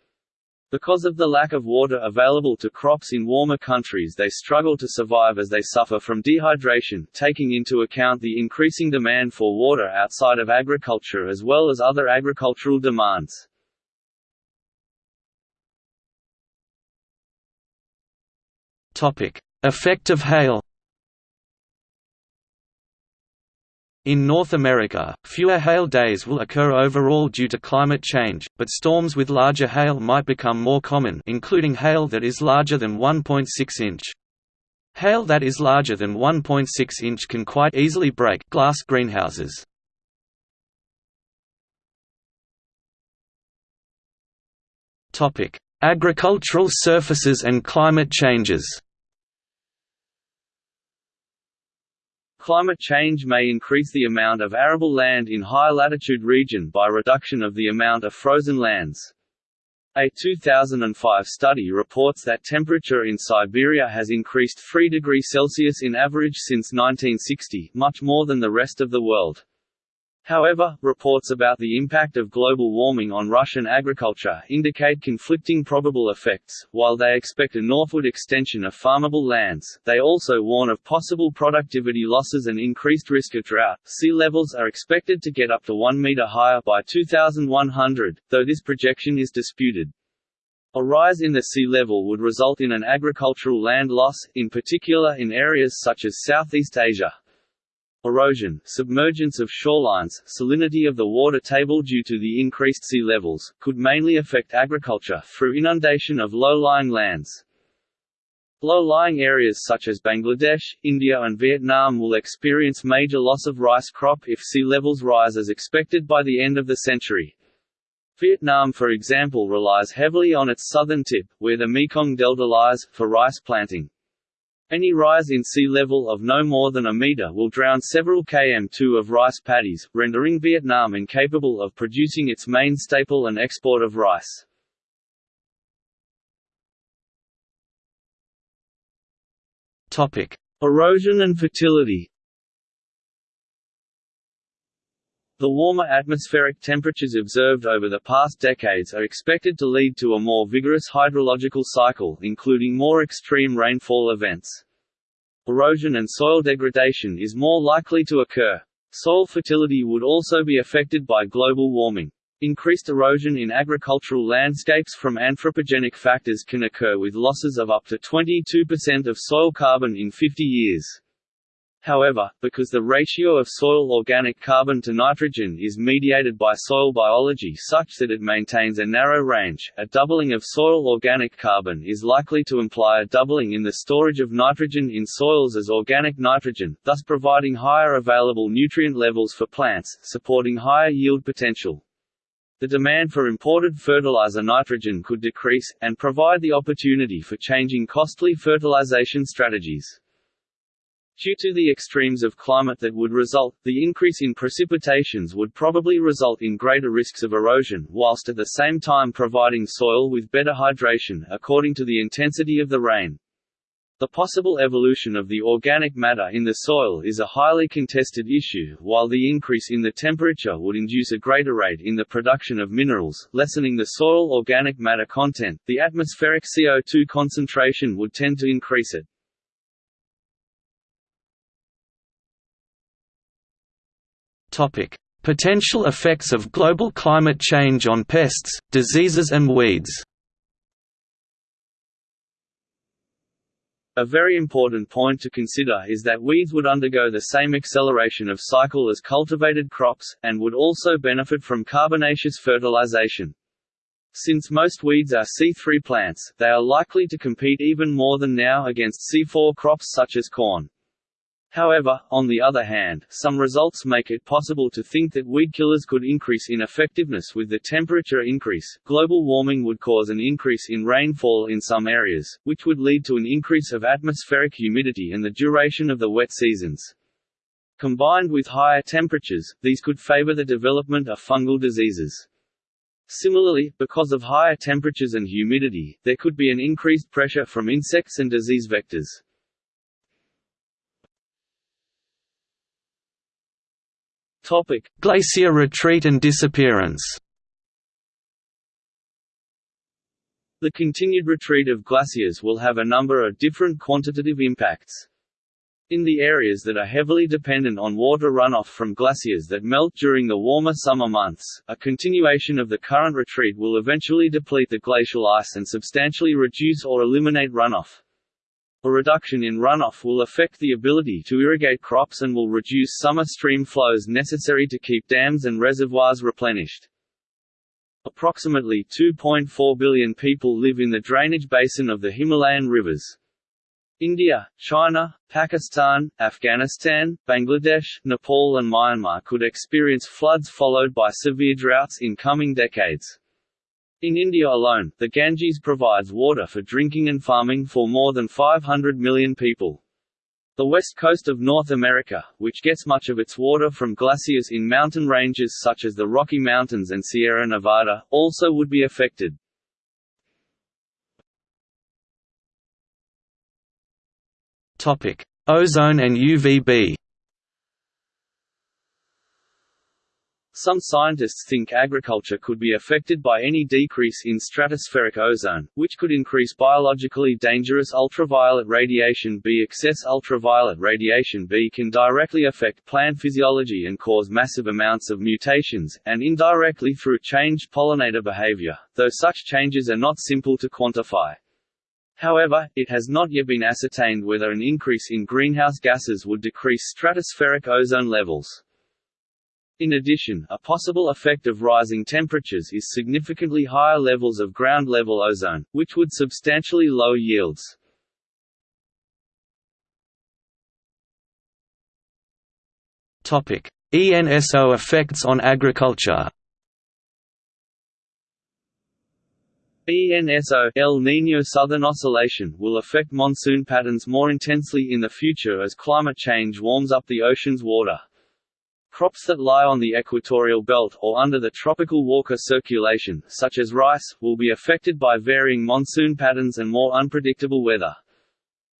Speaker 1: Because of the lack of water available to crops in warmer countries they struggle to survive as they suffer from dehydration, taking into account the increasing demand for water outside of agriculture as well as other agricultural demands.
Speaker 2: Effect of hail. In North America, fewer hail days will occur overall due to climate change, but storms with larger hail might become more common including hail that is larger than 1.6 inch. Hail that is larger than 1.6 inch can quite easily break glass greenhouses. Agricultural surfaces and climate changes
Speaker 1: Climate change may increase the amount of arable land in high latitude region by reduction of the amount of frozen lands. A 2005 study reports that temperature in Siberia has increased 3 degrees Celsius in average since 1960, much more than the rest of the world. However, reports about the impact of global warming on Russian agriculture indicate conflicting probable effects. While they expect a northward extension of farmable lands, they also warn of possible productivity losses and increased risk of drought. Sea levels are expected to get up to 1 meter higher by 2100, though this projection is disputed. A rise in the sea level would result in an agricultural land loss, in particular in areas such as Southeast Asia. Erosion, submergence of shorelines, salinity of the water table due to the increased sea levels, could mainly affect agriculture through inundation of low-lying lands. Low-lying areas such as Bangladesh, India and Vietnam will experience major loss of rice crop if sea levels rise as expected by the end of the century. Vietnam for example relies heavily on its southern tip, where the Mekong Delta lies, for rice planting. Any rise in sea level of no more than a meter will drown several km2 of rice paddies, rendering Vietnam incapable of producing its main staple and export of rice.
Speaker 2: Topic:
Speaker 1: Erosion and fertility. The warmer atmospheric temperatures observed over the past decades are expected to lead to a more vigorous hydrological cycle including more extreme rainfall events. Erosion and soil degradation is more likely to occur. Soil fertility would also be affected by global warming. Increased erosion in agricultural landscapes from anthropogenic factors can occur with losses of up to 22% of soil carbon in 50 years. However, because the ratio of soil organic carbon to nitrogen is mediated by soil biology such that it maintains a narrow range, a doubling of soil organic carbon is likely to imply a doubling in the storage of nitrogen in soils as organic nitrogen, thus providing higher available nutrient levels for plants, supporting higher yield potential. The demand for imported fertilizer nitrogen could decrease, and provide the opportunity for changing costly fertilization strategies. Due to the extremes of climate that would result, the increase in precipitations would probably result in greater risks of erosion, whilst at the same time providing soil with better hydration, according to the intensity of the rain. The possible evolution of the organic matter in the soil is a highly contested issue, while the increase in the temperature would induce a greater rate in the production of minerals, lessening the soil organic matter content, the atmospheric CO2 concentration would tend to increase it.
Speaker 2: Potential effects of global climate change on pests, diseases and weeds.
Speaker 1: A very important point to consider is that weeds would undergo the same acceleration of cycle as cultivated crops, and would also benefit from carbonaceous fertilization. Since most weeds are C3 plants, they are likely to compete even more than now against C4 crops such as corn. However, on the other hand, some results make it possible to think that weed killers could increase in effectiveness with the temperature increase. Global warming would cause an increase in rainfall in some areas, which would lead to an increase of atmospheric humidity and the duration of the wet seasons. Combined with higher temperatures, these could favor the development of fungal diseases. Similarly, because of higher temperatures and humidity, there could be an increased pressure from insects and disease vectors.
Speaker 2: Topic: Glacier retreat and disappearance.
Speaker 1: The continued retreat of glaciers will have a number of different quantitative impacts. In the areas that are heavily dependent on water runoff from glaciers that melt during the warmer summer months, a continuation of the current retreat will eventually deplete the glacial ice and substantially reduce or eliminate runoff. A reduction in runoff will affect the ability to irrigate crops and will reduce summer stream flows necessary to keep dams and reservoirs replenished. Approximately 2.4 billion people live in the drainage basin of the Himalayan rivers. India, China, Pakistan, Afghanistan, Bangladesh, Nepal and Myanmar could experience floods followed by severe droughts in coming decades. In India alone, the Ganges provides water for drinking and farming for more than 500 million people. The west coast of North America, which gets much of its water from glaciers in mountain ranges such as the Rocky Mountains and Sierra Nevada, also would be affected.
Speaker 2: Topic: Ozone and UVB.
Speaker 1: Some scientists think agriculture could be affected by any decrease in stratospheric ozone, which could increase biologically dangerous ultraviolet radiation B. Excess ultraviolet radiation B can directly affect plant physiology and cause massive amounts of mutations, and indirectly through changed pollinator behavior, though such changes are not simple to quantify. However, it has not yet been ascertained whether an increase in greenhouse gases would decrease stratospheric ozone levels. In addition, a possible effect of rising temperatures is significantly higher levels of ground-level ozone, which would substantially lower yields.
Speaker 2: ENSO effects on agriculture
Speaker 1: ENSO El Niño Southern Oscillation will affect monsoon patterns more intensely in the future as climate change warms up the ocean's water. Crops that lie on the equatorial belt or under the tropical Walker circulation, such as rice, will be affected by varying monsoon patterns and more unpredictable weather.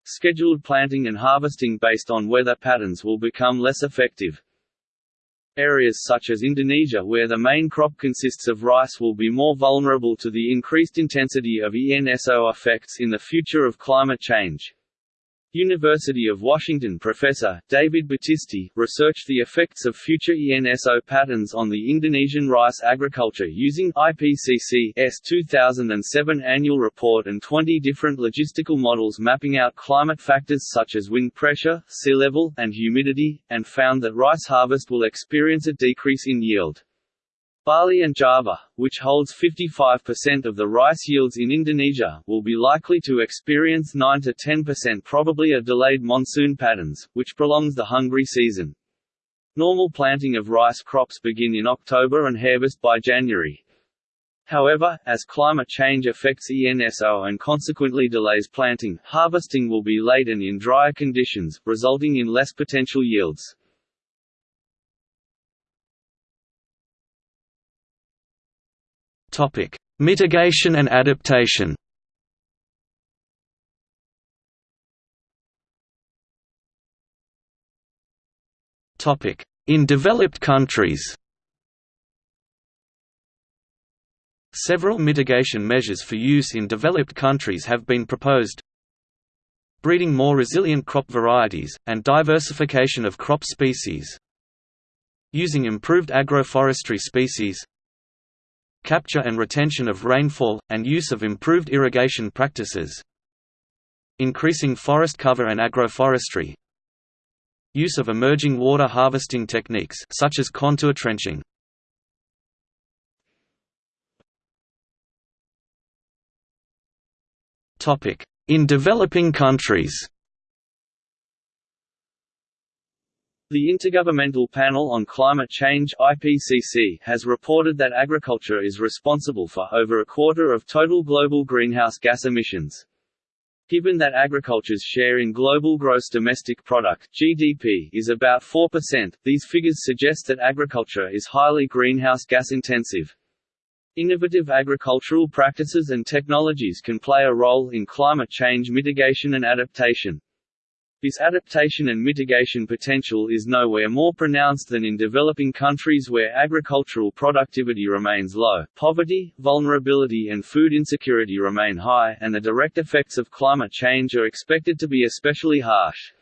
Speaker 1: Scheduled planting and harvesting based on weather patterns will become less effective. Areas such as Indonesia where the main crop consists of rice will be more vulnerable to the increased intensity of ENSO effects in the future of climate change. University of Washington professor, David Battisti, researched the effects of future ENSO patterns on the Indonesian rice agriculture using IPCC's 2007 annual report and 20 different logistical models mapping out climate factors such as wind pressure, sea level, and humidity, and found that rice harvest will experience a decrease in yield. Bali and Java, which holds 55% of the rice yields in Indonesia, will be likely to experience 9–10% probably a delayed monsoon patterns, which prolongs the hungry season. Normal planting of rice crops begin in October and harvest by January. However, as climate change affects ENSO and consequently delays planting, harvesting will be late and in drier conditions, resulting in less potential yields.
Speaker 2: Topic: Mitigation and adaptation. Topic: In developed countries. Several mitigation measures for use in developed countries have been proposed. Breeding more resilient crop varieties, and diversification of crop species. Using improved agroforestry species, capture and retention of rainfall, and use of improved irrigation practices. Increasing forest cover and agroforestry. Use of emerging water harvesting techniques such as contour trenching. Topic: in developing countries
Speaker 1: The Intergovernmental Panel on Climate Change IPCC has reported that agriculture is responsible for over a quarter of total global greenhouse gas emissions. Given that agriculture's share in global gross domestic product (GDP) is about 4%, these figures suggest that agriculture is highly greenhouse gas intensive. Innovative agricultural practices and technologies can play a role in climate change mitigation and adaptation. This adaptation and mitigation potential is nowhere more pronounced than in developing countries where agricultural productivity remains low, poverty, vulnerability and food insecurity remain high, and the direct effects of climate change are expected to be especially harsh.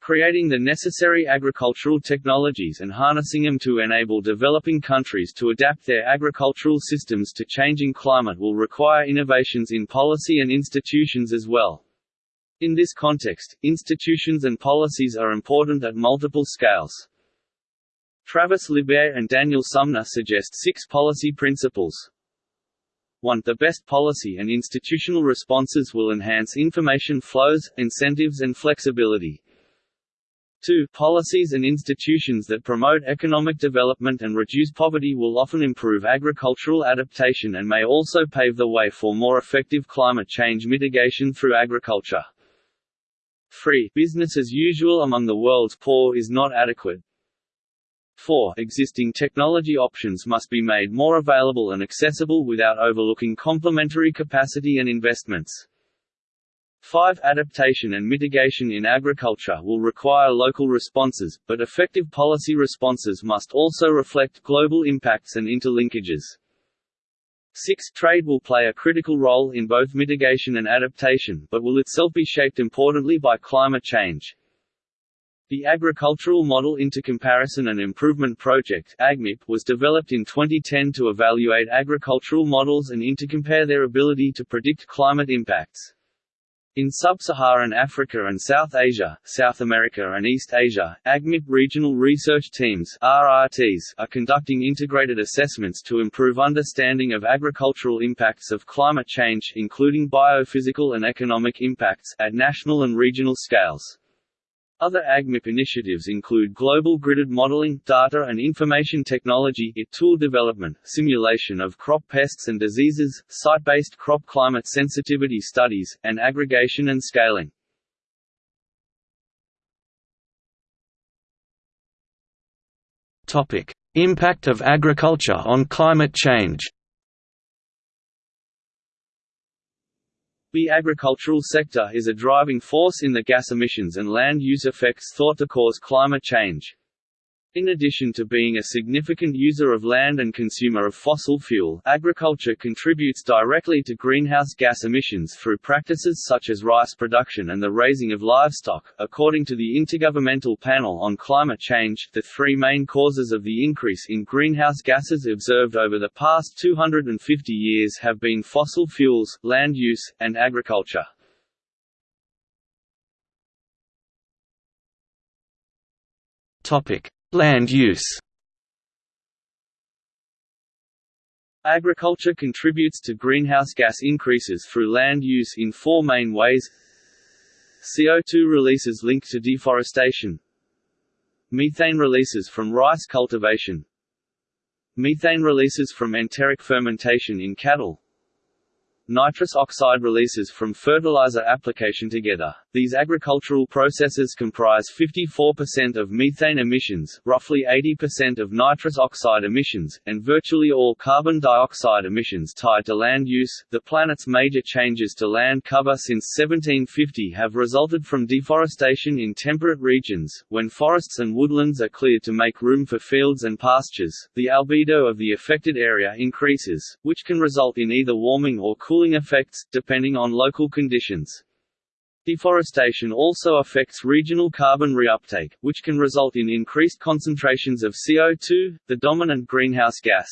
Speaker 1: Creating the necessary agricultural technologies and harnessing them to enable developing countries to adapt their agricultural systems to changing climate will require innovations in policy and institutions as well. In this context, institutions and policies are important at multiple scales. Travis Lybbert and Daniel Sumner suggest six policy principles. 1. The best policy and institutional responses will enhance information flows, incentives and flexibility. 2. Policies and institutions that promote economic development and reduce poverty will often improve agricultural adaptation and may also pave the way for more effective climate change mitigation through agriculture. Free business as usual among the world's poor is not adequate. 4. Existing technology options must be made more available and accessible without overlooking complementary capacity and investments. 5. Adaptation and mitigation in agriculture will require local responses, but effective policy responses must also reflect global impacts and interlinkages. 6. Trade will play a critical role in both mitigation and adaptation, but will itself be shaped importantly by climate change. The Agricultural Model Intercomparison and Improvement Project AGMIP was developed in 2010 to evaluate agricultural models and intercompare their ability to predict climate impacts. In sub-Saharan Africa and South Asia, South America and East Asia, AGMIP regional research teams RRTs are conducting integrated assessments to improve understanding of agricultural impacts of climate change including biophysical and economic impacts at national and regional scales. Other AGMIP initiatives include global gridded modeling, data and information technology tool development, simulation of crop pests and diseases, site-based crop climate sensitivity studies, and aggregation and scaling.
Speaker 2: Topic: Impact of agriculture on climate change.
Speaker 1: The agricultural sector is a driving force in the gas emissions and land use effects thought to cause climate change. In addition to being a significant user of land and consumer of fossil fuel, agriculture contributes directly to greenhouse gas emissions through practices such as rice production and the raising of livestock. According to the Intergovernmental Panel on Climate Change, the three main causes of the increase in greenhouse gases observed over the past 250 years have been fossil fuels, land use, and agriculture.
Speaker 2: Topic: Land use.
Speaker 1: Agriculture contributes to greenhouse gas increases through land use in four main ways. CO2 releases linked to deforestation. Methane releases from rice cultivation. Methane releases from enteric fermentation in cattle nitrous oxide releases from fertilizer application together. These agricultural processes comprise 54% of methane emissions, roughly 80% of nitrous oxide emissions, and virtually all carbon dioxide emissions tied to land use. The planet's major changes to land cover since 1750 have resulted from deforestation in temperate regions. When forests and woodlands are cleared to make room for fields and pastures, the albedo of the affected area increases, which can result in either warming or cooling cooling effects, depending on local conditions. Deforestation also affects regional carbon reuptake, which can result in increased concentrations of CO2, the dominant greenhouse gas.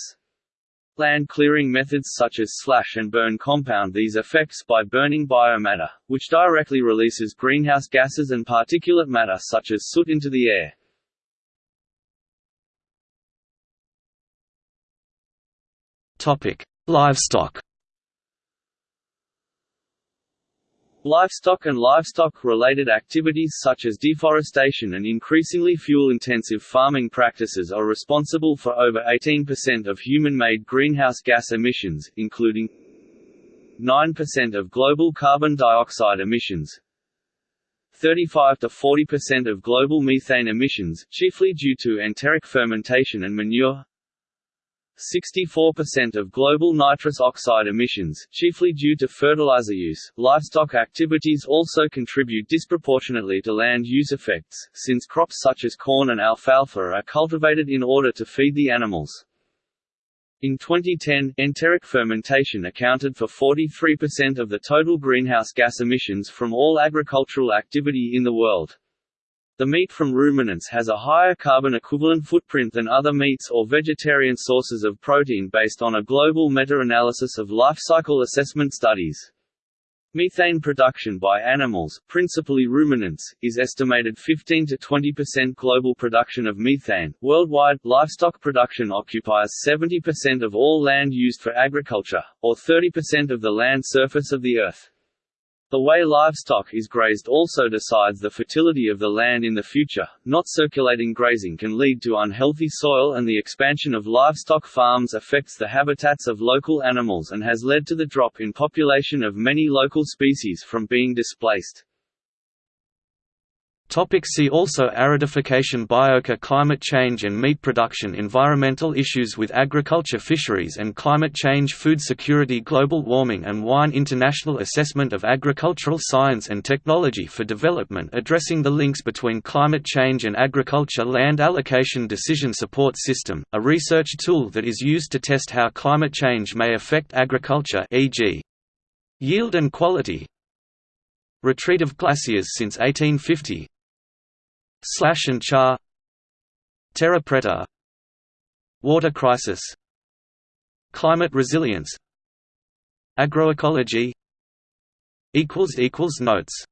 Speaker 1: Land clearing methods such as slash and burn compound these effects by burning biomatter, which directly releases greenhouse gases and particulate matter such as soot into the air.
Speaker 2: Topic: Livestock
Speaker 1: Livestock and livestock-related activities such as deforestation and increasingly fuel-intensive farming practices are responsible for over 18% of human-made greenhouse gas emissions, including 9% of global carbon dioxide emissions, 35 to 40% of global methane emissions, chiefly due to enteric fermentation and manure, 64% of global nitrous oxide emissions, chiefly due to fertilizer use. Livestock activities also contribute disproportionately to land use effects, since crops such as corn and alfalfa are cultivated in order to feed the animals. In 2010, enteric fermentation accounted for 43% of the total greenhouse gas emissions from all agricultural activity in the world. The meat from ruminants has a higher carbon equivalent footprint than other meats or vegetarian sources of protein based on a global meta-analysis of life cycle assessment studies. Methane production by animals, principally ruminants, is estimated 15 to 20% global production of methane. Worldwide, livestock production occupies 70% of all land used for agriculture, or 30% of the land surface of the Earth. The way livestock is grazed also decides the fertility of the land in the future. Not circulating grazing can lead to unhealthy soil, and the expansion of livestock farms affects the habitats of local animals and has led to the drop in population of many local species from being displaced.
Speaker 2: Topic see also Aridification Biochar Climate change and meat production Environmental issues with agriculture Fisheries and climate change Food security Global warming and wine International assessment of agricultural science and technology for development addressing the links between climate change and agriculture Land allocation decision support system, a research tool that is used to test how climate change may affect agriculture e.g. yield and quality, Retreat of glaciers since 1850 Slash and char Terra preta Water crisis Climate resilience Agroecology Notes